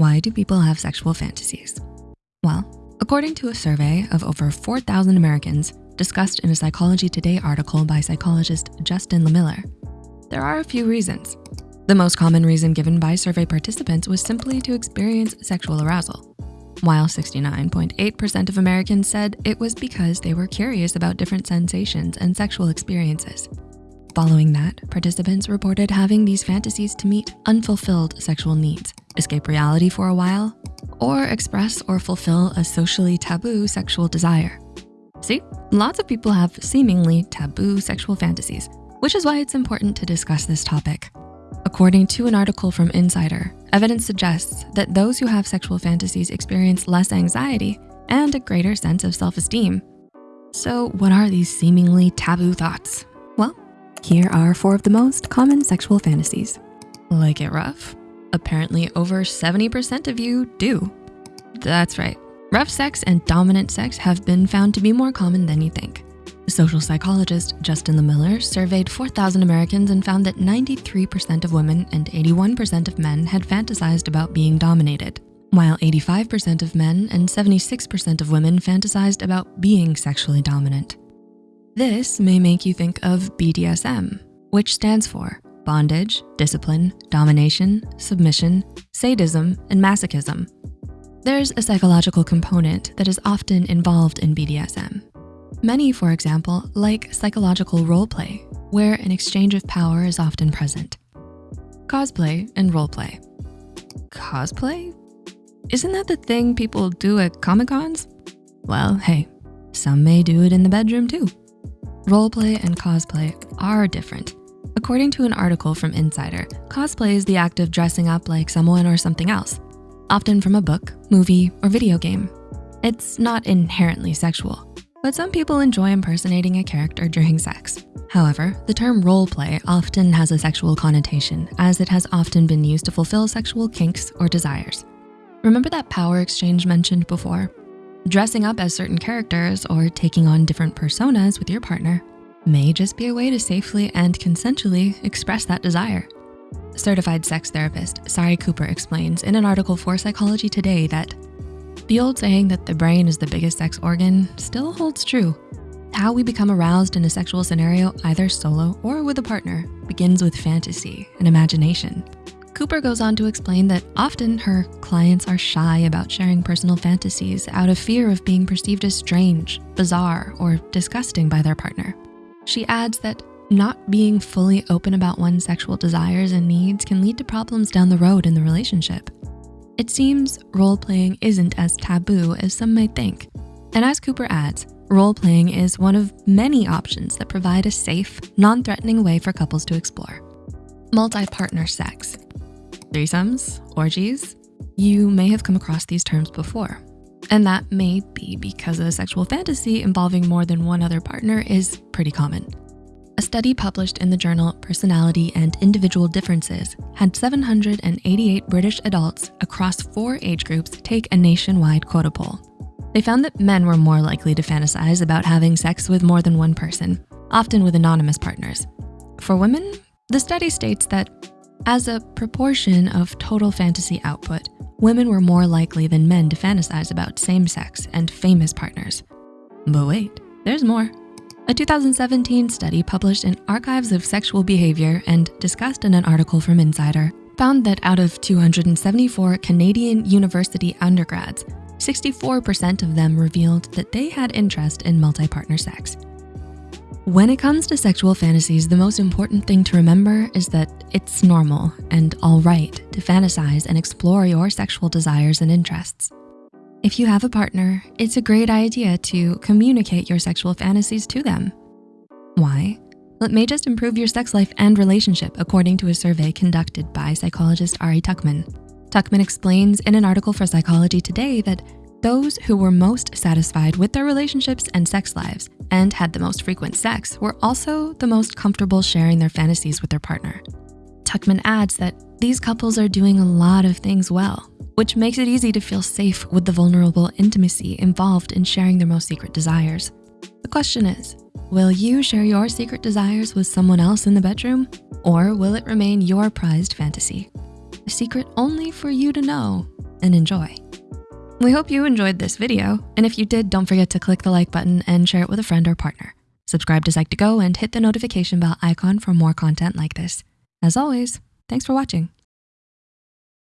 Why do people have sexual fantasies? Well, according to a survey of over 4,000 Americans discussed in a Psychology Today article by psychologist Justin Lehmiller, there are a few reasons. The most common reason given by survey participants was simply to experience sexual arousal, while 69.8% of Americans said it was because they were curious about different sensations and sexual experiences. Following that, participants reported having these fantasies to meet unfulfilled sexual needs, escape reality for a while, or express or fulfill a socially taboo sexual desire. See, lots of people have seemingly taboo sexual fantasies, which is why it's important to discuss this topic. According to an article from Insider, evidence suggests that those who have sexual fantasies experience less anxiety and a greater sense of self-esteem. So what are these seemingly taboo thoughts? Well, here are four of the most common sexual fantasies. Like it rough? Apparently over 70% of you do. That's right, rough sex and dominant sex have been found to be more common than you think. Social psychologist Justin Lehmiller surveyed 4,000 Americans and found that 93% of women and 81% of men had fantasized about being dominated, while 85% of men and 76% of women fantasized about being sexually dominant. This may make you think of BDSM, which stands for bondage, discipline, domination, submission, sadism, and masochism. There's a psychological component that is often involved in BDSM, Many, for example, like psychological role play, where an exchange of power is often present. Cosplay and role play. Cosplay? Isn't that the thing people do at Comic-Cons? Well, hey, some may do it in the bedroom too. Roleplay and cosplay are different. According to an article from Insider, cosplay is the act of dressing up like someone or something else, often from a book, movie, or video game. It's not inherently sexual. But some people enjoy impersonating a character during sex. However, the term role play often has a sexual connotation as it has often been used to fulfill sexual kinks or desires. Remember that power exchange mentioned before? Dressing up as certain characters or taking on different personas with your partner may just be a way to safely and consensually express that desire. Certified sex therapist Sari Cooper explains in an article for Psychology Today that the old saying that the brain is the biggest sex organ still holds true. How we become aroused in a sexual scenario, either solo or with a partner, begins with fantasy and imagination. Cooper goes on to explain that often her clients are shy about sharing personal fantasies out of fear of being perceived as strange, bizarre, or disgusting by their partner. She adds that not being fully open about one's sexual desires and needs can lead to problems down the road in the relationship. It seems role-playing isn't as taboo as some might think. And as Cooper adds, role-playing is one of many options that provide a safe, non-threatening way for couples to explore. Multi-partner sex. Threesomes, orgies, you may have come across these terms before. And that may be because a sexual fantasy involving more than one other partner is pretty common. A study published in the journal Personality and Individual Differences had 788 British adults across four age groups take a nationwide quota poll. They found that men were more likely to fantasize about having sex with more than one person, often with anonymous partners. For women, the study states that as a proportion of total fantasy output, women were more likely than men to fantasize about same-sex and famous partners. But wait, there's more. A 2017 study published in Archives of Sexual Behavior and discussed in an article from Insider found that out of 274 Canadian university undergrads, 64% of them revealed that they had interest in multi-partner sex. When it comes to sexual fantasies, the most important thing to remember is that it's normal and all right to fantasize and explore your sexual desires and interests. If you have a partner, it's a great idea to communicate your sexual fantasies to them. Why? Well, it may just improve your sex life and relationship according to a survey conducted by psychologist Ari Tuckman. Tuckman explains in an article for Psychology Today that those who were most satisfied with their relationships and sex lives and had the most frequent sex were also the most comfortable sharing their fantasies with their partner. Tuckman adds that these couples are doing a lot of things well, which makes it easy to feel safe with the vulnerable intimacy involved in sharing their most secret desires. The question is, will you share your secret desires with someone else in the bedroom? Or will it remain your prized fantasy? A secret only for you to know and enjoy. We hope you enjoyed this video, and if you did, don't forget to click the like button and share it with a friend or partner. Subscribe to Psych2Go and hit the notification bell icon for more content like this. As always, thanks for watching.